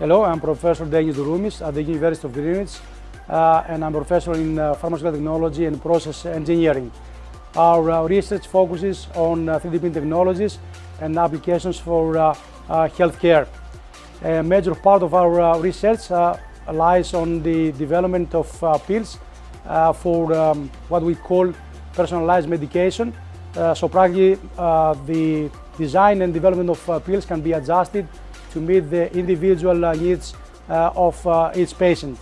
Hello, I'm Professor Dennis Douroumis at the University of Greenwich, uh, and I'm professor in uh, pharmaceutical technology and process engineering. Our uh, research focuses on uh, 3D printing technologies and applications for uh, uh, healthcare. A major part of our research lies on the development of pills for um, what we call personalized medication. so practically the design and development of pills can be adjusted to meet the individual uh, needs uh, of uh, each patient.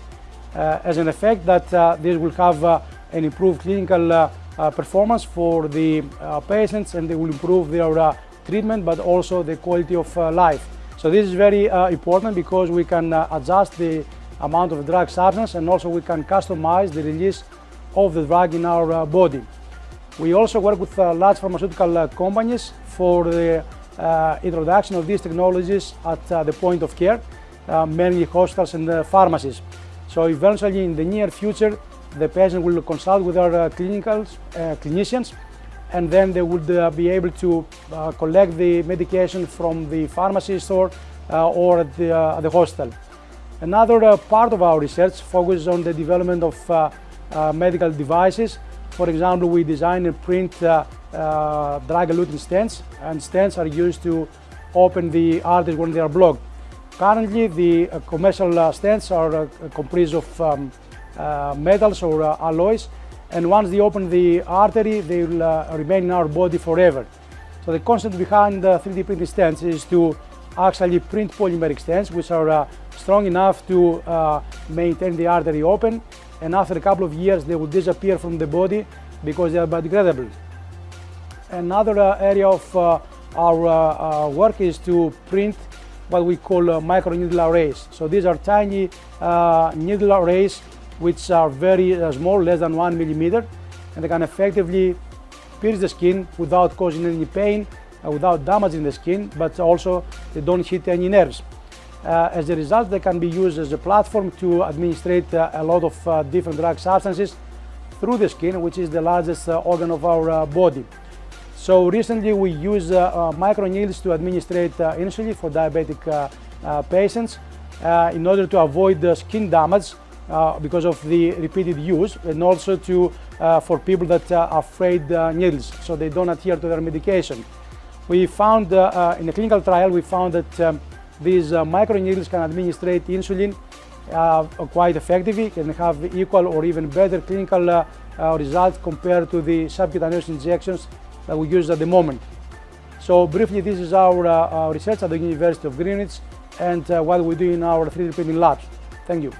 Uh, as an effect that uh, this will have uh, an improved clinical performance for the patients and they will improve their treatment but also the quality of life. So this is very important because we can adjust the amount of drug substance and also we can customize the release of the drug in our body. We also work with large pharmaceutical companies for the uh, Uh, introduction of these technologies at uh, the point of care, uh, mainly hospitals and uh, pharmacies. So eventually in the near future, the patient will consult with our uh, clinical clinicians and then they would be able to collect the medication from the pharmacy store or at the, the. Another part of our research focuses on the development of medical devices for example, we design and print uh, uh, drug-eluting stents, and stents are used to open the arteries when they are blocked. Currently, the uh, commercial uh, stents are uh, comprised of um, uh, metals or alloys, and once they open the artery, they will remain in our body forever. So the concept behind the 3D printing stents is to actually print polymeric stents, which are strong enough to maintain the artery open and after a couple of years they will disappear from the body because they are biodegradable. Another uh, area of uh, our uh, work is to print what we call micro needle arrays. So these are tiny needle arrays which are very small, less than one millimeter, and they can effectively pierce the skin without causing any pain, without damaging the skin, but also they don't hit any nerves. Uh, as a result, they can be used as a platform to administrate uh, a lot of uh, different drug substances through the skin, which is the largest organ of our body. So recently we use microneedles to administrate insulin for diabetic patients in order to avoid the skin damage uh, because of the repeated use and also to uh, for people that are afraid uh, needles so they don't adhere to their medication. We found in a clinical trial we found that um, these uh, microneedles can administrate insulin uh, quite effectively, can have equal or even better clinical uh, uh, results compared to the subcutaneous injections that we use at the moment. So briefly, this is our uh, research at the University of Greenwich and what we do in our 3D printing labs. Thank you.